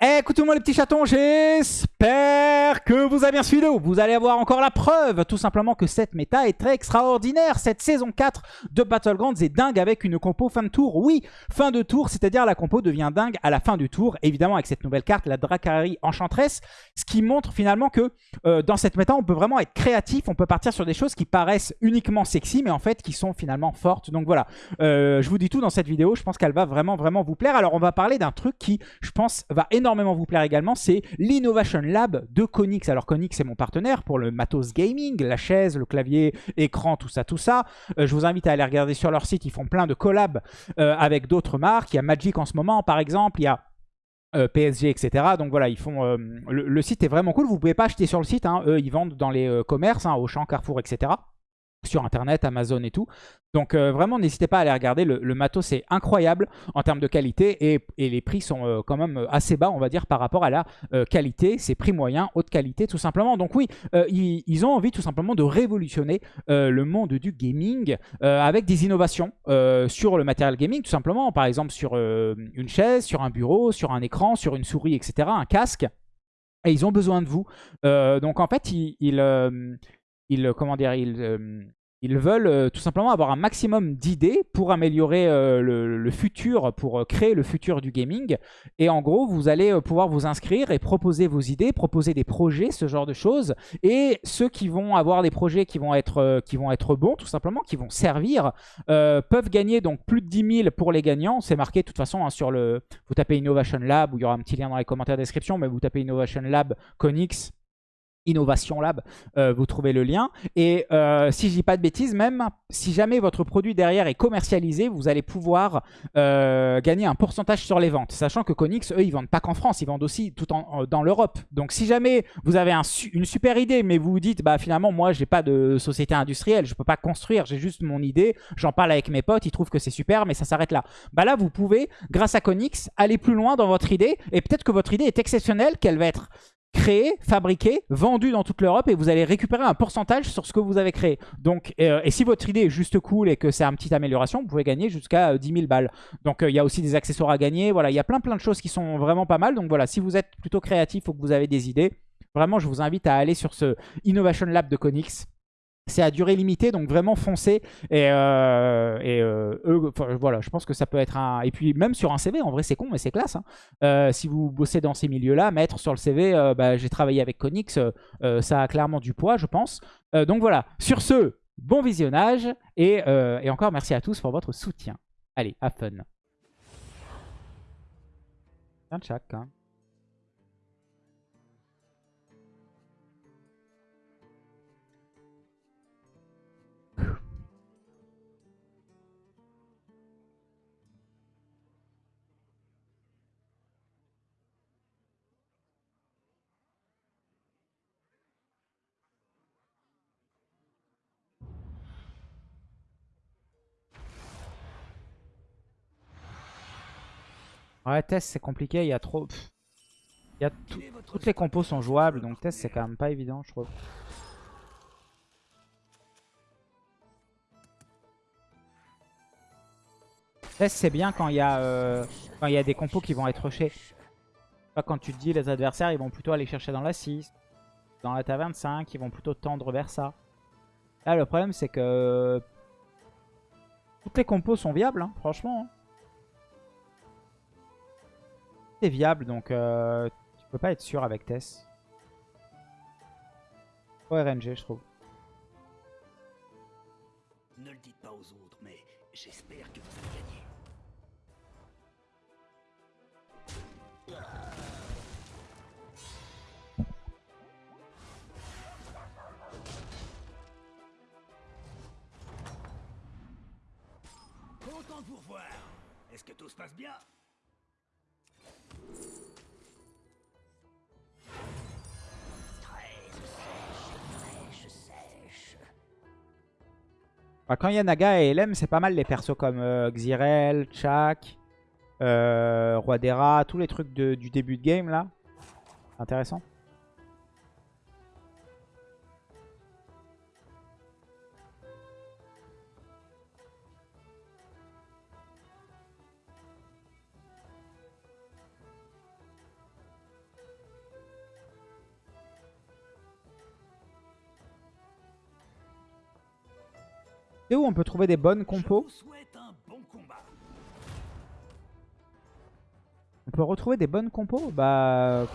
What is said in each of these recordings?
Écoutez-moi les petits chatons, j'espère que vous avez bien suivi Vous allez avoir encore la preuve, tout simplement, que cette méta est très extraordinaire. Cette saison 4 de Battlegrounds est dingue avec une compo fin de tour. Oui, fin de tour, c'est-à-dire la compo devient dingue à la fin du tour. Évidemment, avec cette nouvelle carte, la Dracari Enchantress, ce qui montre finalement que euh, dans cette méta, on peut vraiment être créatif. On peut partir sur des choses qui paraissent uniquement sexy, mais en fait qui sont finalement fortes. Donc voilà, euh, je vous dis tout dans cette vidéo. Je pense qu'elle va vraiment, vraiment vous plaire. Alors, on va parler d'un truc qui, je pense, va énormément énormément vous plaire également, c'est l'Innovation Lab de Konix. Alors Konix c'est mon partenaire pour le matos gaming, la chaise, le clavier, écran, tout ça, tout ça. Euh, je vous invite à aller regarder sur leur site, ils font plein de collabs euh, avec d'autres marques. Il y a Magic en ce moment par exemple, il y a euh, PSG, etc. Donc voilà, ils font le, site est vraiment cool. Vous pouvez pas acheter sur le site. Hein. Eux, ils vendent dans les commerces, hein, Auchan, Carrefour, etc sur internet, Amazon et tout. Donc euh, vraiment n'hésitez pas à aller regarder, le, matos est incroyable en termes de qualité et, les prix sont euh, quand même assez bas on va dire par rapport à la euh, qualité, c'est prix moyen, haute qualité tout simplement. Donc oui, ils, ont envie tout simplement de révolutionner le monde du gaming avec des innovations sur le matériel gaming tout simplement, par exemple sur une chaise, sur un bureau, sur un écran, sur une souris etc, un casque. Et ils ont besoin de vous. donc en fait, ils, comment dire, ils, ils veulent euh, tout simplement avoir un maximum d'idées pour améliorer euh, le, futur, pour euh, créer le futur du gaming. Et en gros, vous allez pouvoir vous inscrire et proposer vos idées, proposer des projets, ce genre de choses. Et ceux qui vont avoir des projets qui vont être, qui vont être bons, tout simplement, qui vont servir, peuvent gagner donc plus de 10 000 pour les gagnants. C'est marqué de toute façon hein, sur le... Vous tapez Innovation Lab, où il y aura un petit lien dans les commentaires de description, mais vous tapez Innovation Lab Conix Innovation Lab, euh, vous trouvez le lien. Et euh, si je dis pas de bêtises, même si jamais votre produit derrière est commercialisé, vous allez pouvoir euh, gagner un pourcentage sur les ventes. Sachant que Konix, eux, ils vendent pas qu'en France, ils vendent aussi tout en, dans l'Europe. Donc si jamais vous avez une super idée, mais vous vous dites, bah finalement, moi, j'ai pas de société industrielle, je peux pas construire, j'ai juste mon idée, j'en parle avec mes potes, ils trouvent que c'est super, mais ça s'arrête là. Bah là, vous pouvez, grâce à Konix, aller plus loin dans votre idée, et peut-être que votre idée est exceptionnelle, qu'elle va être créé, fabriqué, vendu dans toute l'Europe et vous allez récupérer un pourcentage sur ce que vous avez créé. Donc, euh, et si votre idée est juste cool et que c'est une petite amélioration, vous pouvez gagner jusqu'à 10 euh, 000 balles. Donc euh, il y a aussi des accessoires à gagner. Voilà, il y a plein plein de choses qui sont vraiment pas mal. Donc voilà, si vous êtes plutôt créatif ou que vous avez des idées, vraiment je vous invite à aller sur ce Innovation Lab de Conix. C'est à durée limitée, donc vraiment foncez. Et, euh, euh, voilà, je pense que ça peut être un... Et puis même sur un CV, en vrai c'est con, mais c'est classe. Hein. Euh, si vous bossez dans ces milieux-là, mettre sur le CV, bah, j'ai travaillé avec Conix, ça a clairement du poids, je pense. donc voilà, sur ce, bon visionnage. Et, encore merci à tous pour votre soutien. Allez, have fun. Un. Ouais, test c'est compliqué, il y a trop... Il y a Toutes les compos sont jouables, donc test c'est quand même pas évident, je trouve. Test c'est bien quand il y, a, euh, y a des compos qui vont être rushés. Quand tu te dis les adversaires ils vont plutôt aller chercher dans la 6, dans la taverne 5, ils vont plutôt tendre vers ça. Là le problème c'est que toutes les compos sont viables, hein, franchement. Hein. C'est viable, donc euh, tu peux pas être sûr avec Tess. Trop RNG, je trouve. Ne le dites pas aux autres, mais j'espère que vous allez gagner. Content de vous revoir. Est-ce que tout se passe bien? Quand il y a Naga et LM, c'est pas mal les persos comme euh, Xyrel, Chak, euh, Roi tous les trucs du début de game là. Intéressant. C'est où on peut trouver des bonnes compos bon. On peut retrouver des bonnes compos Bah...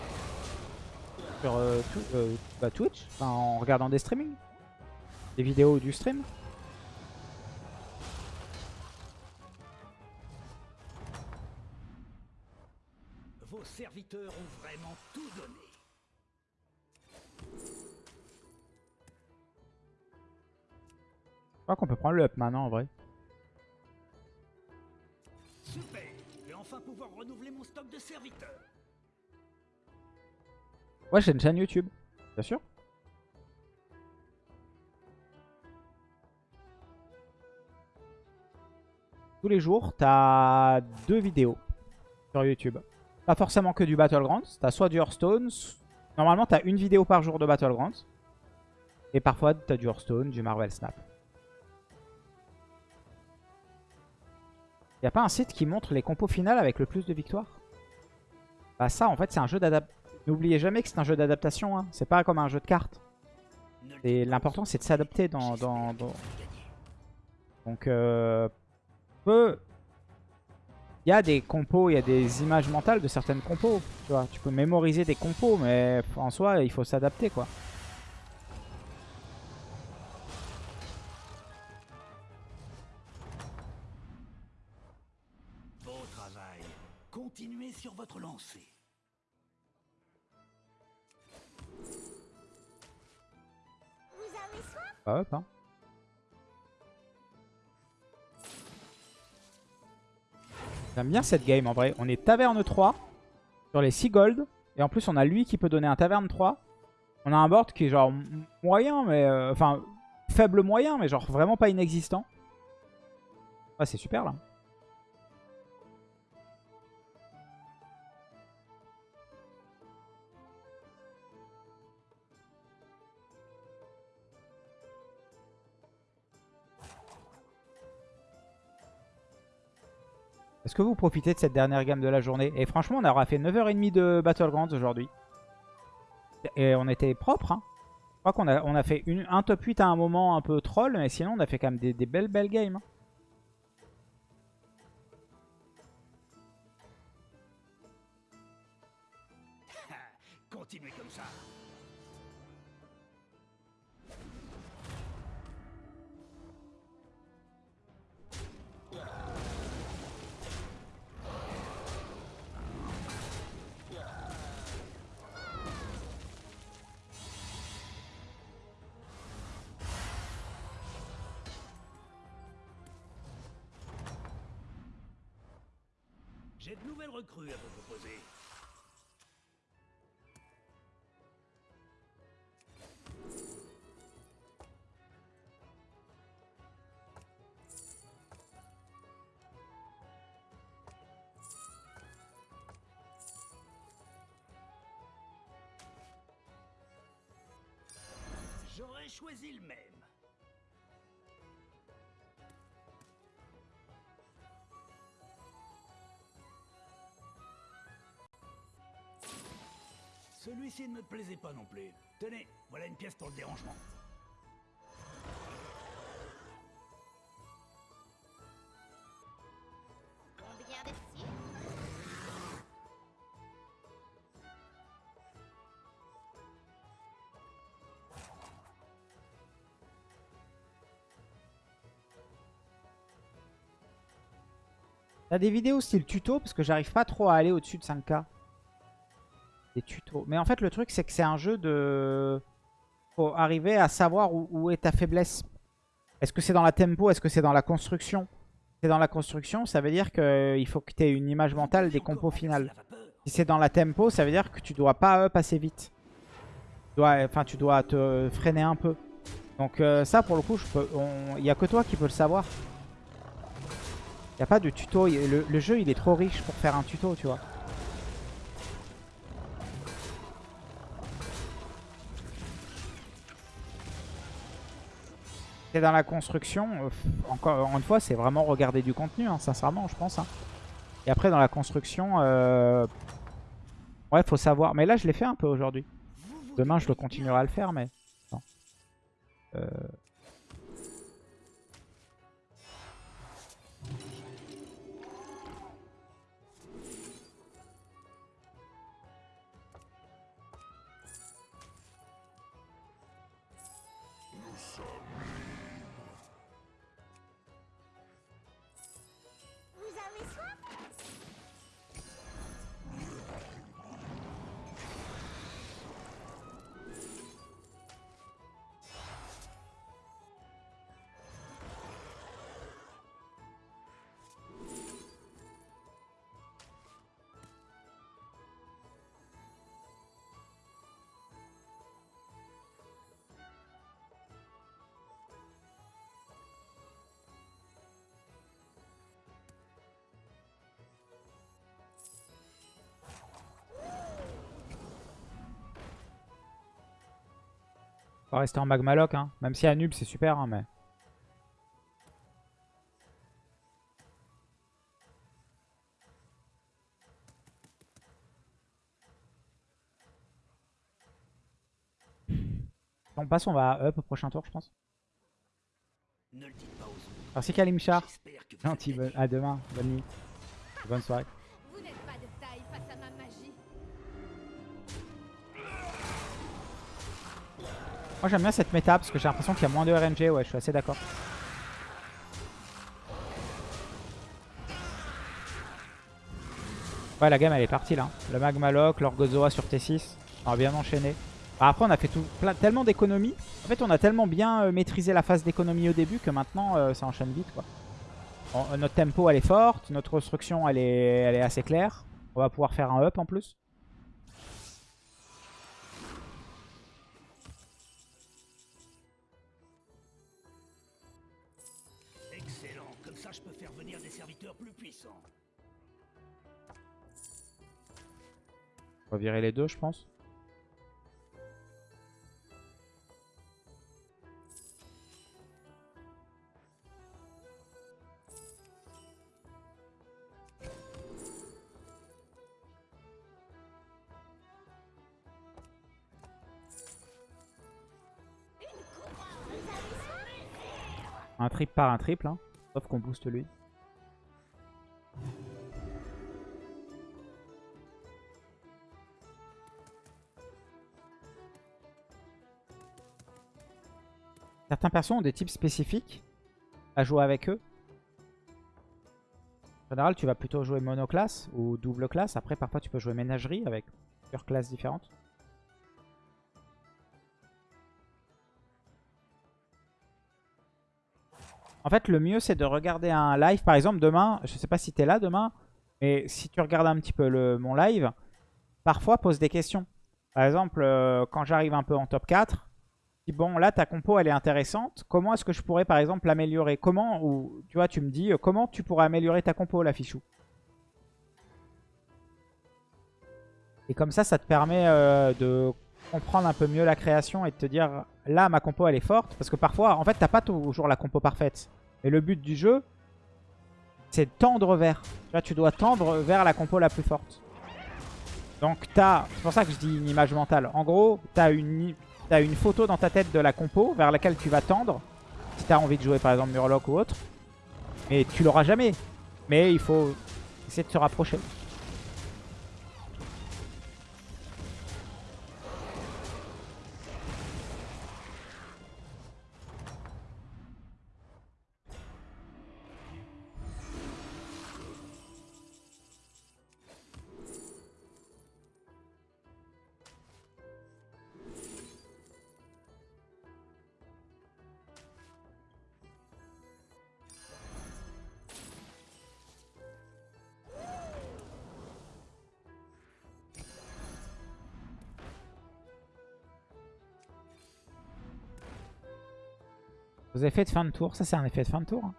Sur euh, tout- euh, bah, Twitch, enfin, en regardant des streamings. Des vidéos du stream. Vos serviteurs ont vraiment tout donné. Crois qu'on peut prendre le up maintenant en vrai. Super Je vais enfin pouvoir renouveler mon stock de serviteurs. Ouais, j'ai une chaîne YouTube. Bien sûr. Tous les jours, t'as deux vidéos sur YouTube. Pas forcément que du Battlegrounds. T'as soit du Hearthstone. Normalement, t'as une vidéo par jour de Battlegrounds. Et parfois, t'as du Hearthstone, du Marvel Snap. Y a pas un site qui montre les compos finales avec le plus de victoires? Bah ça, en fait, c'est un jeu d'adaptation. N'oubliez jamais que c'est un jeu d'adaptation. Hein. C'est pas comme un jeu de cartes. Et l'important, c'est de s'adapter dans. Donc, euh, peu... Il y a des compos, il y a des images mentales de certaines compos. Tu vois, tu peux mémoriser des compos, mais en soi, il faut s'adapter, quoi. Sur votre lancée. Pas up, hein. J'aime bien cette game, en vrai. On est taverne 3 sur les 6 gold. Et en plus, on a lui qui peut donner un taverne 3. On a un board qui est genre moyen, mais... euh, Enfin, faible moyen, mais genre vraiment pas inexistant. Ouais, c'est super, là. Est-ce que vous profitez de cette dernière gamme de la journée Et franchement, on aura fait 9h30 de Battlegrounds aujourd'hui. Et on était propre. Hein. Je crois qu'on a, on a fait un top 8 à un moment un peu troll, mais sinon on a fait quand même des, des belles belles games. hein. J'ai de nouvelles recrues à vous proposer. J'aurais choisi le Celui-ci ne me plaisait pas non plus. Tenez, voilà une pièce pour le dérangement. Combien T'as des vidéos style tuto? Parce que j'arrive pas trop à aller au-dessus de 5k. Des. Mais en fait, le truc, c'est que c'est un jeu de... Faut arriver à savoir où, est ta faiblesse. Est-ce que c'est dans la tempo? Est-ce que c'est dans la construction? Si c'est dans la construction, ça veut dire qu'il faut que tu aies une image mentale des compos finales. Si c'est dans la tempo, ça veut dire que tu dois pas up assez vite. Tu dois, enfin, tu dois te freiner un peu. Donc euh, ça, pour le coup, il n'y a que toi qui peux le savoir. Il a pas de tuto. le jeu, il est trop riche pour faire un tuto, tu vois. Dans la construction. euh, encore, une fois, c'est vraiment regarder du contenu, hein, sincèrement, je pense. hein. Et après, dans la construction, euh... ouais, faut savoir. Mais là, je l'ai fait un peu aujourd'hui. Demain, je le continuerai à le faire, mais... Euh, On va rester en magmaloc, hein. Même si Anub c'est super, hein, mais. On passe, on va up au prochain tour, je pense. Merci Kalimchar. Gentil, à demain, bonne nuit. Bonne soirée. Moi j'aime bien cette méta parce que j'ai l'impression qu'il y a moins de RNG, ouais je suis assez d'accord. Ouais la game elle est partie là. Le Magmaloc, l'Orgozoa sur T6, on va bien enchaîner. Bah, après on a fait tout, tellement d'économies. En fait on a tellement bien euh, maîtrisé la phase d'économie au début que maintenant euh, ça enchaîne vite quoi. Euh, notre tempo elle est forte, notre construction elle est assez claire. On va pouvoir faire un up en plus. Va virer les deux je pense. Un triple par un triple, hein. sauf qu'on booste lui. Certains persos ont des types spécifiques à jouer avec eux. En général, tu vas plutôt jouer monoclasse ou double classe. Après, parfois, tu peux jouer ménagerie avec plusieurs classes différentes. En fait, le mieux, c'est de regarder un live. Par exemple, demain, je sais pas si tu es là demain, mais si tu regardes un petit peu mon live, parfois pose des questions. Par exemple, euh, quand j'arrive un peu en top 4, je bon, là, ta compo, elle est intéressante. Comment est-ce que je pourrais, par exemple, l'améliorer? Comment, ou tu vois, tu me dis, euh, comment tu pourrais améliorer ta compo, la fichou? Et comme ça, ça te permet euh, de comprendre un peu mieux la création et de te dire, là, ma compo, elle est forte. Parce que parfois, en fait, t'as pas toujours la compo parfaite. Et le but du jeu, c'est de tendre vers. Vois, tu dois tendre vers la compo la plus forte. Donc, t'as... C'est pour ça que je dis une image mentale. En gros, t'as une, as une photo dans ta tête de la compo vers laquelle tu vas tendre. Si t'as envie de jouer, par exemple, Murloc ou autre. Mais tu l'auras jamais. Mais il faut essayer de se rapprocher. Vos effets de fin de tour, ça c'est un effet de fin de tour. hein.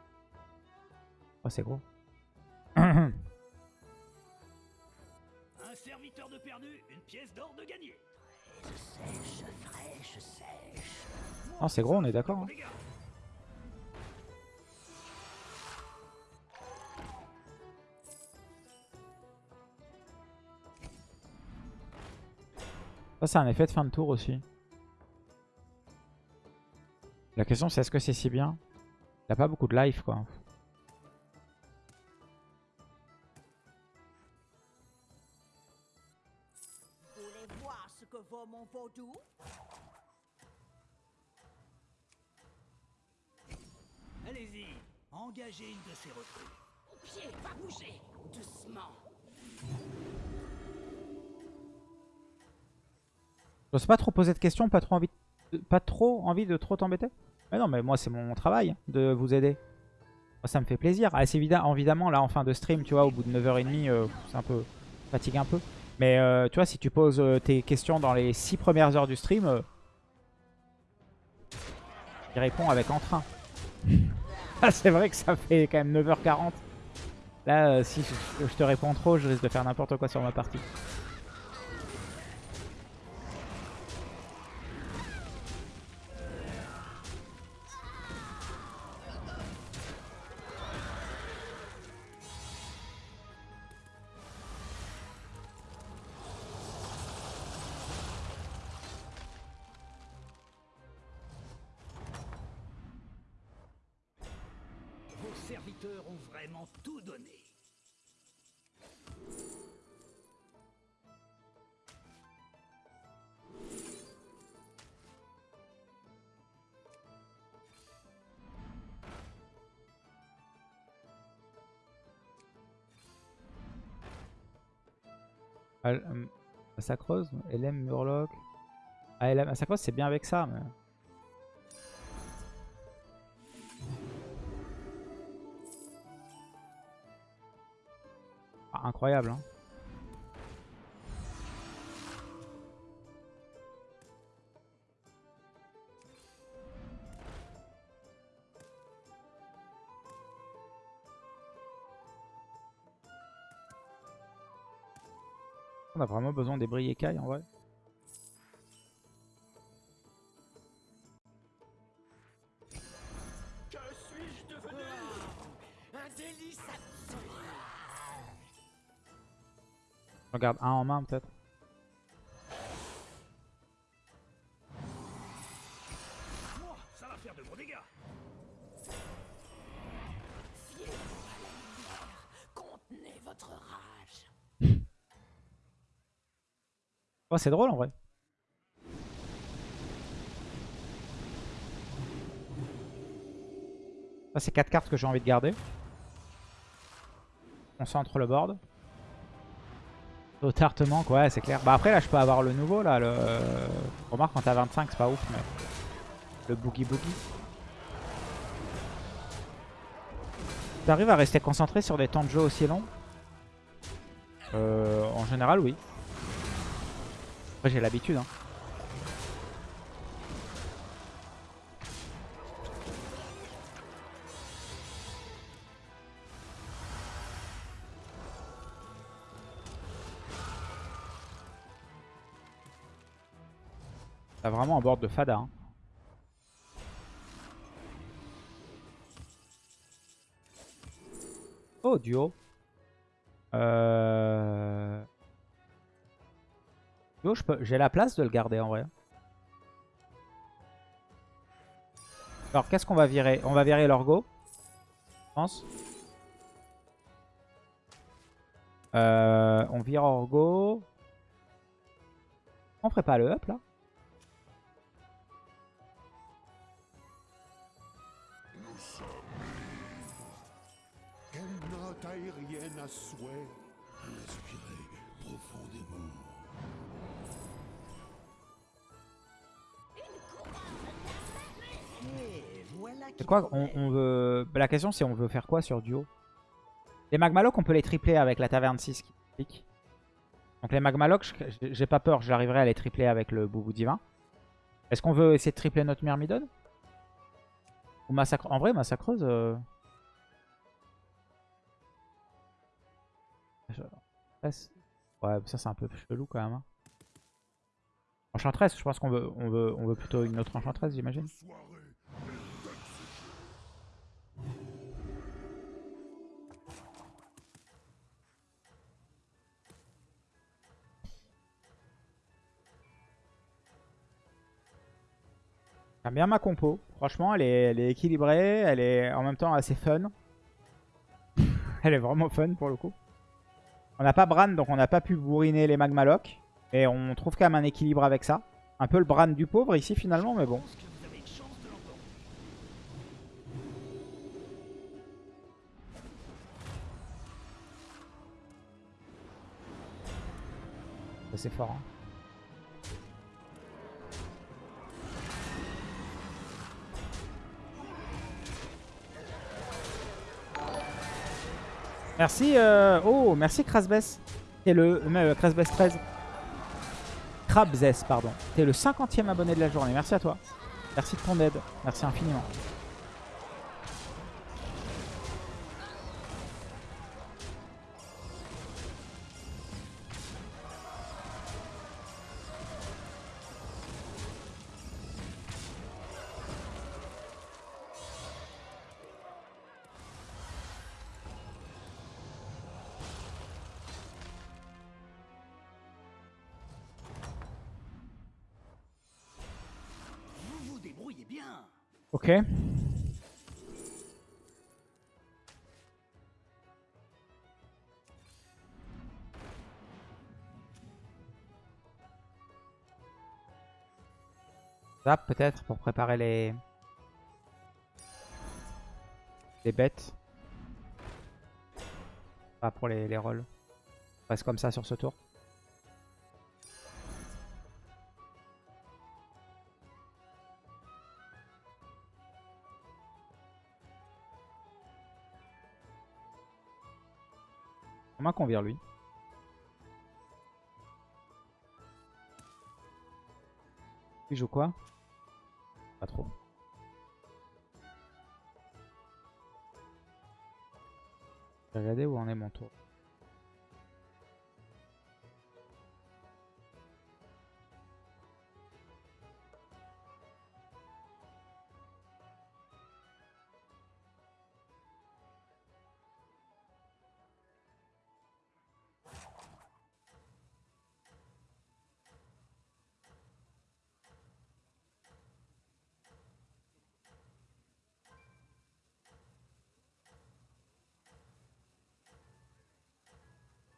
Oh c'est gros. Un serviteur de perdu, une pièce d'or de gagné. Oh c'est gros, on est d'accord. hein. Ça c'est un effet de fin de tour aussi. La question c'est est-ce que c'est si bien? Il a pas beaucoup de life quoi. Allez-y, engagez une de ces recrues. pied va bouger. Doucement. Je sais pas trop poser de questions, pas trop envie de, pas trop envie de trop t'embêter? Mais non, mais moi c'est mon travail de vous aider. Moi, ça me fait plaisir. Ah, c'est évidemment là en fin de stream, tu vois, au bout de 9h30, euh, c'est un peu fatigue un peu. Mais euh, tu vois, si tu poses euh, tes questions dans les 6 premières heures du stream, euh, il répond avec entrain. ah, c'est vrai que ça fait quand même 9h40. Là, si je te réponds trop, je risque de faire n'importe quoi sur ma partie. Serviteurs ont vraiment tout donné. Euh, Massacreuse LM Murloc. Ah, LM Massacreuse, c'est bien avec ça. Mais... incroyable. Hein. On a vraiment besoin des briécailles en vrai. Regarde un en main peut-être. Oh, c'est drôle en vrai. Ça, c'est 4 cartes que j'ai envie de garder. On centre le board. Totartement, quoi, ouais, c'est clair. Bah après, là, je peux avoir le nouveau, là. Le... Remarque, quand t'as 25, c'est pas ouf, mais... Le Boogie Boogie. T'arrives à rester concentré sur des temps de jeu aussi longs? Euh, En général, oui. Après, j'ai l'habitude, hein. Un board de fada. Hein. Oh, duo. Euh... J'ai la place de le garder en vrai. Alors, qu'est-ce qu'on va virer? On va virer l'orgo. Je pense. Euh, on vire orgo. On ferait pas le up là? À souhait. Profondément. C'est quoi on, on veut... bah, La question c'est on veut faire quoi sur duo? Les Magmalocs on peut les tripler avec la taverne 6 qui pique. Donc les Magmalocs, j'ai pas peur, j'arriverai à les tripler avec le Boubou Divin. Est-ce qu'on veut essayer de tripler notre Myrmidon Ou Massacre En vrai, Massacreuse... euh, Ouais, ça c'est un peu chelou quand même. hein. Enchantress, je pense qu'on veut, on veut, on veut plutôt une autre Enchantress, j'imagine. J'aime bien ma compo. Franchement, elle est, elle est équilibrée. Elle est en même temps assez fun. elle est vraiment fun pour le coup. On n'a pas Bran, donc on n'a pas pu bourriner les Magmalocs. Et on trouve quand même un équilibre avec ça. Un peu le Bran du pauvre ici finalement, mais bon. C'est fort. Hein. Merci, euh, oh, merci Krasbes. T'es le, euh, Krasbes 13. Krabzes, pardon. T'es le 50e abonné de la journée. Merci à toi. Merci de ton aide. Merci infiniment. Ok. Zap peut-être pour préparer les... Les bêtes. Pas pour les, les rolls. On reste comme ça sur ce tour. Qu'on vire lui Il joue quoi? Pas trop. Regarder où en est mon tour.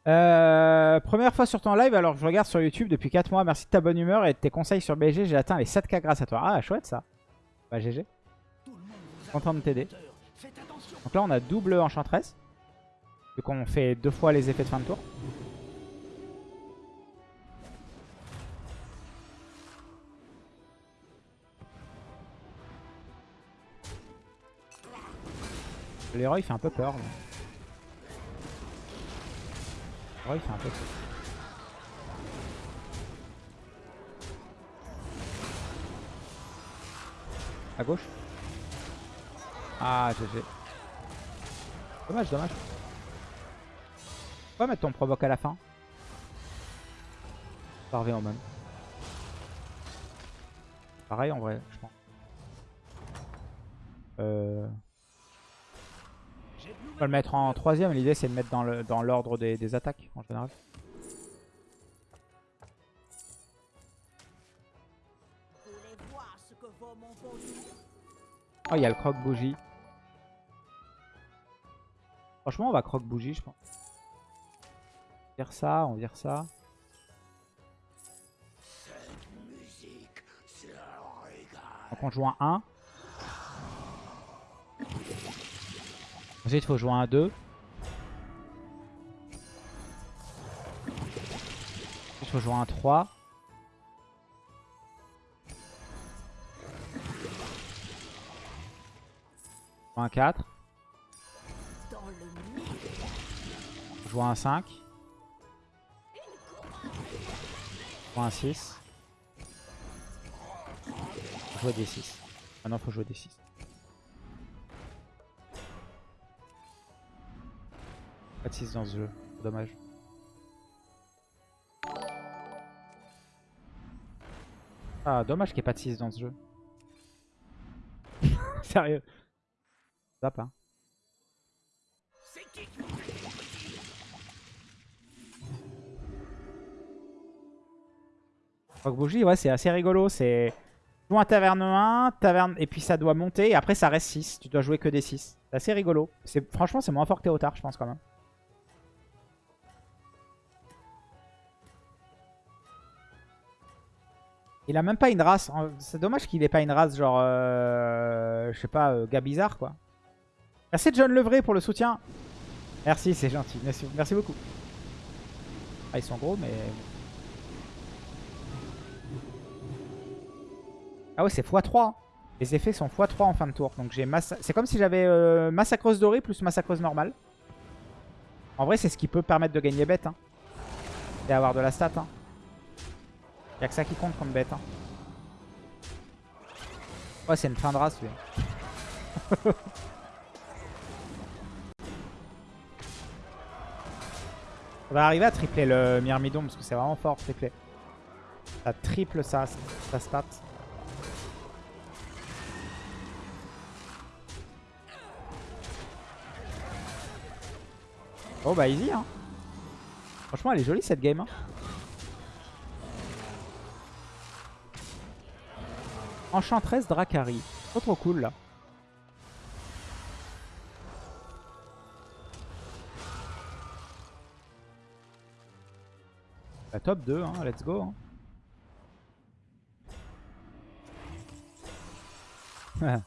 Euh, première fois sur ton live, alors je regarde sur YouTube depuis 4 mois. Merci de ta bonne humeur et de tes conseils sur BG. J'ai atteint les 7K grâce à toi. Ah, chouette ça. Bah, GG. Le Content de t'aider. Donc là, on a double enchantress. Vu qu'on fait deux fois les effets de fin de tour. Leroy fait un peu peur. là. Fait un peu. À gauche Ah, GG. Dommage, dommage. Pourquoi mettre ton provoque à la fin? Revient au même. Pareil en vrai, je pense. Euh... On va le mettre en troisième. L'idée c'est de mettre dans le dans l'ordre des, des attaques en général. Oh, il y a le croque-bougie. Franchement, on va croque-bougie, je pense. On vire ça, on vire ça. Donc on joue un 1. Ensuite, il faut jouer un 2. Ensuite, il faut jouer un 3. Un 4. dans le mille. Jouer un 5. Jouer un 6. Jouer des 6. Maintenant, faut jouer des 6. Pas de 6 dans ce jeu. Dommage. Ah, dommage qu'il n'y ait pas de 6 dans ce jeu. Sérieux. Hein. Fait mon petit Rock Bougie, ouais, c'est assez rigolo. C'est joue un taverne 1, taverne, et puis ça doit monter, et après ça reste 6. Tu dois jouer que des 6. C'est assez rigolo. Franchement, c'est moins fort que Théotard, je pense, quand même. Il a même pas une race. C'est dommage qu'il ait pas une race genre... Euh, je sais pas, euh, gars bizarre quoi. Merci John Levray pour le soutien. Merci, c'est gentil. Merci, beaucoup. Ah, ils sont gros mais... Ah ouais, c'est x3. Les effets sont x3 en fin de tour. Donc j'ai massa... C'est comme si j'avais euh, massacreuse dorée plus massacreuse normale. En vrai, c'est ce qui peut permettre de gagner bête. Hein. Et avoir de la stat. Hein. Y'a que ça qui compte contre bête. Hein. Ouais, c'est une fin de race, lui. On va arriver à tripler le Myrmidon parce que c'est vraiment fort tripler. Ça triple sa, sa stat. Oh bah easy hein. Franchement elle est jolie cette game. Hein. Enchantress Dracari. Trop trop cool là. La top 2, hein, let's go. hein.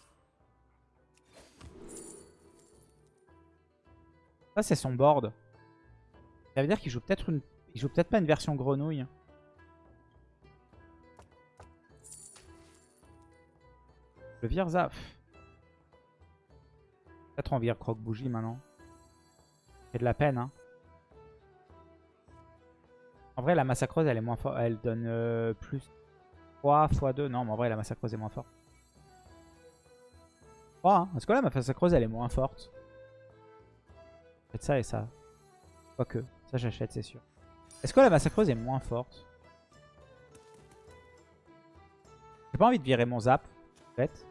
Ça c'est son board. Ça veut dire qu'il joue peut-être une. Il joue peut-être pas une version grenouille. Le vire Zaf. Peut-être on vire croque-bougie maintenant. C'est de la peine, hein. En vrai, la massacreuse, elle est moins forte. Elle donne euh, plus 3 x 2. Non, mais en vrai, la massacreuse est moins forte. 3, hein. Est-ce que la massacreuse, elle est moins forte Peut-être ça et ça. Quoique, ça j'achète, c'est sûr. Est-ce que la massacreuse est moins forte? J'ai pas envie de virer mon zap, en fait.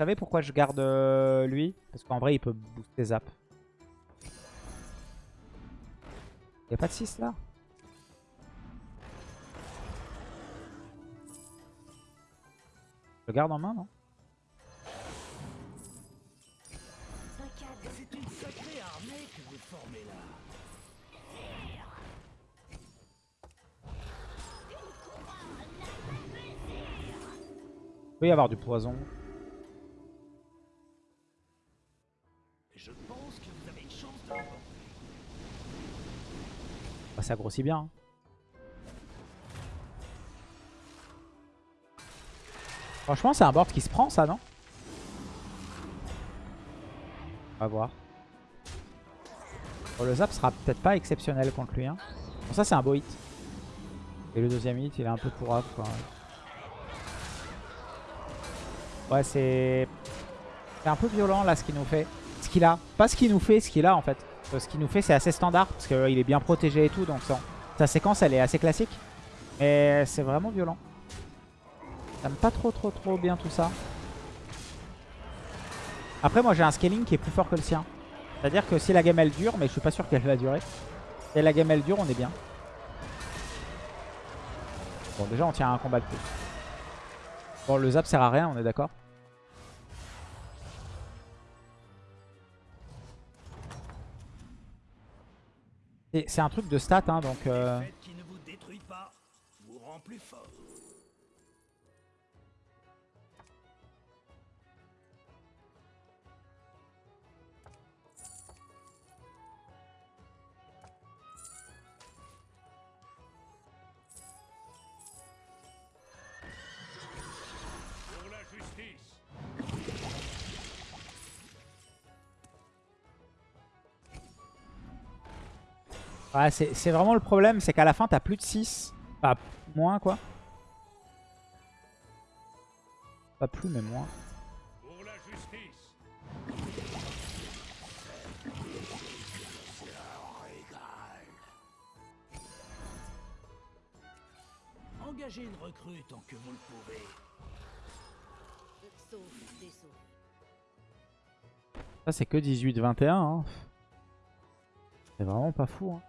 Vous savez pourquoi je garde euh, lui? Parce qu'en vrai, il peut booster zap. Y'a pas de 6 là? Je le garde en main, non? Il peut y avoir du poison. Ça grossit bien. hein. Franchement, c'est un board qui se prend, ça, non? On va voir. Le zap sera peut-être pas exceptionnel contre lui. Hein. Bon, ça, c'est un beau hit. Et le deuxième hit, il est un peu pourrave, quoi. Ouais, c'est... C'est un peu violent, là, ce qu'il nous fait. Ce qu'il a. Pas ce qu'il nous fait, ce qu'il a, en fait. Euh, Ce qu'il nous fait, c'est assez standard. Parce qu'il est bien protégé et tout. Donc, sa- séquence, elle est assez classique. Mais c'est vraiment violent. J'aime pas trop, trop, trop bien tout ça. Après, moi, j'ai un scaling qui est plus fort que le sien. C'est-à-dire que si la game, elle dure, mais je suis pas sûr qu'elle va durer. Si la game, elle dure, on est bien. Bon, déjà, on tient un combat de plus. Bon, le zap sert à rien, on est d'accord C'est un truc de stats, hein, donc... euh. Ouais, c'est vraiment le problème, c'est qu'à la fin, t'as plus de 6. Enfin, moins, quoi. Pas plus, mais moins. Pour la justice. Engagez une recrue tant que vous le pouvez. Ça, c'est que 18-21. Hein. C'est vraiment pas fou. Hein.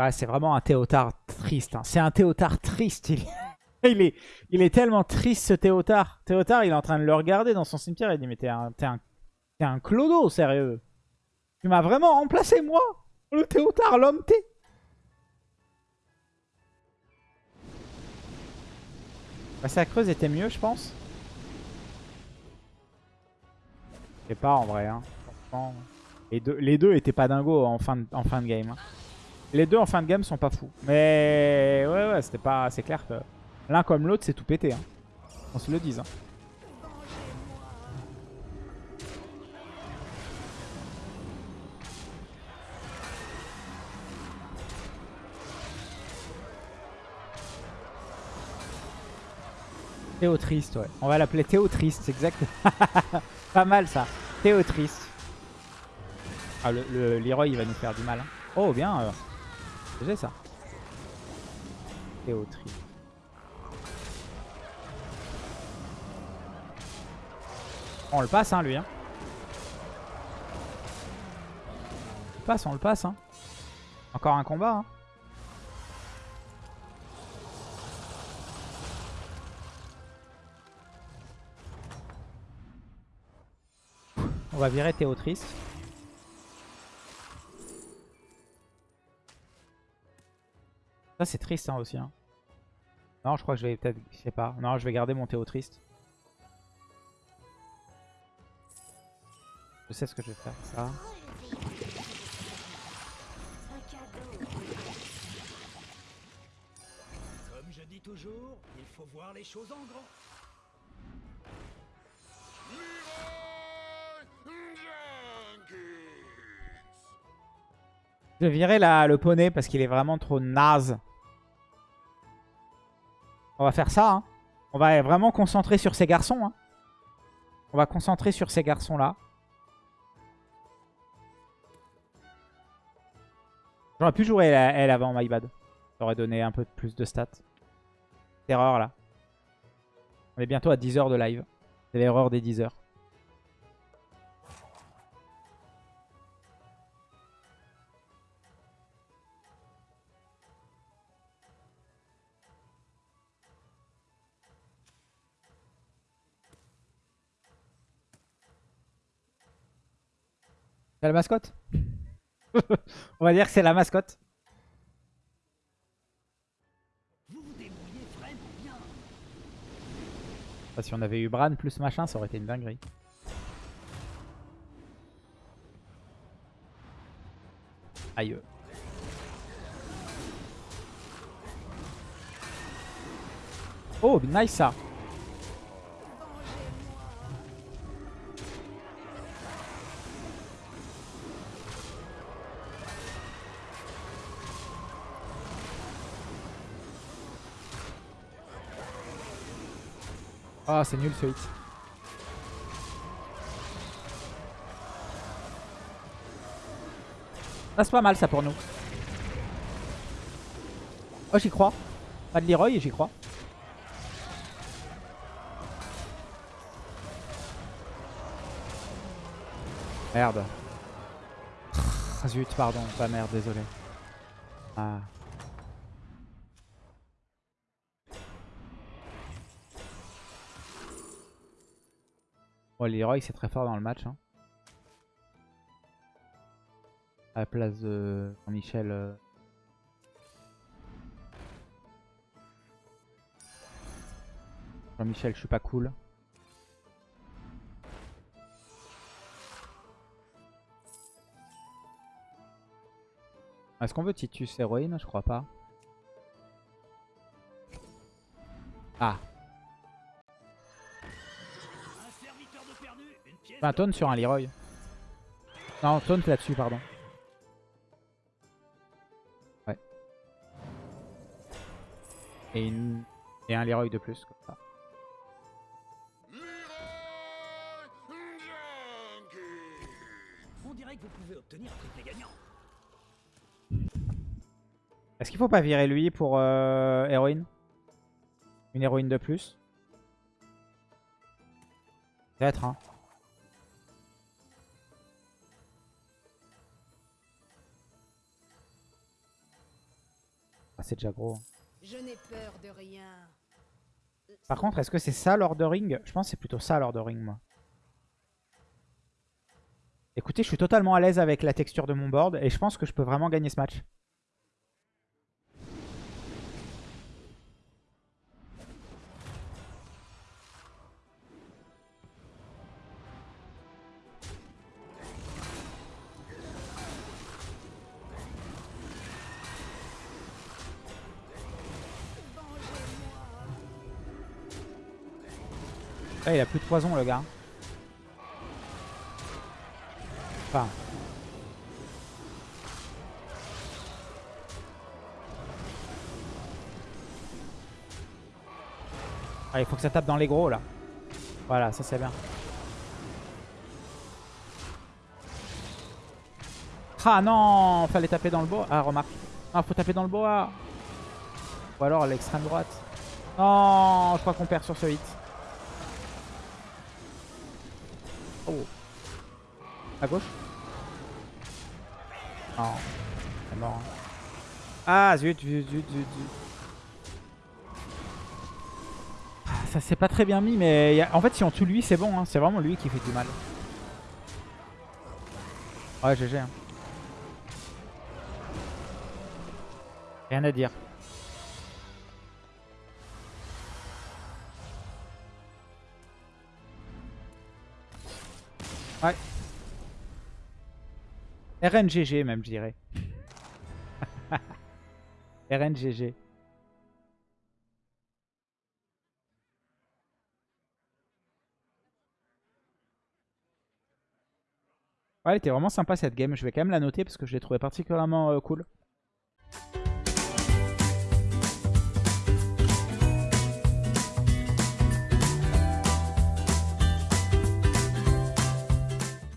Ouais, c'est vraiment un Théotard triste. hein. C'est un Théotard triste. Il... est... il est tellement triste ce Théotard. Théotard, il est en train de le regarder dans son cimetière. Il dit Mais t'es un... t'es un... un clodo, sérieux. Tu m'as vraiment remplacé, moi Le Théotard, l'homme T. Massacreuse était mieux, je pense. Je sais pas en vrai. Hein. Les deux, les deux étaient pas dingos en fin de, en fin de game. hein. Les deux en fin de game sont pas fous. Mais ouais, ouais, c'était pas. C'est clair que l'un comme l'autre, c'est tout pété. Hein. On se le dise. hein. Théo Triste, ouais. On va l'appeler Théo Triste, exact. pas mal ça. Théo Triste. Ah, le, le Leroy, il va nous faire du mal. hein. Oh, bien. Euh. J'ai ça. Triste. On le passe, hein, lui. Hein. On le passe, on le passe. Hein. Encore un combat. Hein. On va virer Théo Ça c'est triste hein, aussi. hein. Non, je crois que je vais peut-être... Je sais pas. Non, je vais garder mon Théo Triste. Je sais ce que je vais faire. Ça. Comme je dis toujours, il faut voir les choses en grand. Je vais virer la, le poney parce qu'il est vraiment trop naze. On va faire ça. hein. On va vraiment concentrer sur ces garçons. hein. On va concentrer sur ces garçons-là. J'aurais pu jouer elle avant, my bad. Ça aurait donné un peu plus de stats. Erreur là. On est bientôt à 10 heures de live. C'est l'erreur des 10 heures. C'est la mascotte On va dire que c'est la mascotte. Si on avait eu Bran plus machin, ça aurait été une dinguerie. Aïe. Oh, nice ça. Ah, c'est nul ce hit. Ah, c'est pas mal ça pour nous. Oh, j'y crois. Pas de Leroy, j'y crois. Merde. Zut, pardon. Pas merde, désolé. Ah. Bon, Leroy, c'est très fort dans le match. Hein. À la place de Jean-Michel. euh, Jean-Michel, je suis pas cool. Est-ce qu'on veut Titus héroïne? Je crois pas. Ah, un taunt sur un Leroy. Non, taunt là-dessus, pardon. Ouais. Et, une... Et un Leroy de plus, comme ça. On dirait que vous pouvez obtenir un triplé gagnant. Est-ce qu'il faut pas virer lui pour euh, héroïne? Une héroïne de plus? Peut-être, hein. Ah, c'est déjà gros. hein. Je n'ai peur de rien. Par contre, est-ce que c'est ça l'ordering Je pense que c'est plutôt ça l'ordering, moi. Écoutez, je suis totalement à l'aise avec la texture de mon board et je pense que je peux vraiment gagner ce match. Là, il a plus de poison, le gars. Enfin. Il faut que ça tape dans les gros, là. Voilà, ça c'est bien. Ah non Fallait taper dans le bois. Ah, remarque. Ah, faut taper dans le bois. Ou alors l'extrême droite. Non, je crois qu'on perd sur ce hit. À gauche Non. C'est mort. Ah, zut, zut, zut, zut. Ah, Ça s'est pas très bien mis, mais en fait, si on tue lui, c'est bon. hein. C'est vraiment lui qui fait du mal. Ouais, GG. hein. Rien à dire. Ouais. RNGG même, je dirais. RNGG. Ouais, elle était vraiment sympa cette game. Je vais quand même la noter parce que je l'ai trouvée particulièrement euh, cool.